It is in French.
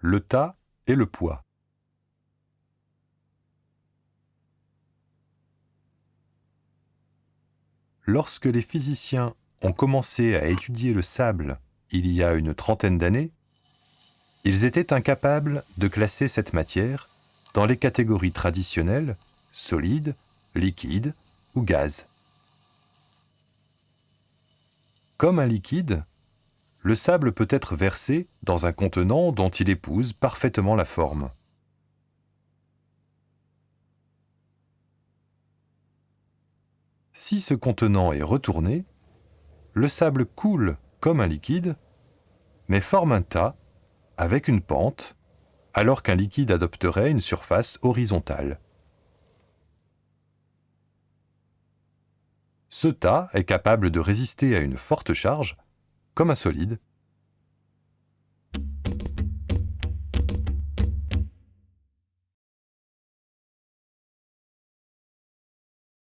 Le tas et le poids. Lorsque les physiciens ont commencé à étudier le sable il y a une trentaine d'années, ils étaient incapables de classer cette matière dans les catégories traditionnelles solide, liquide ou gaz. Comme un liquide, le sable peut être versé dans un contenant dont il épouse parfaitement la forme. Si ce contenant est retourné, le sable coule comme un liquide, mais forme un tas avec une pente, alors qu'un liquide adopterait une surface horizontale. Ce tas est capable de résister à une forte charge, comme un solide,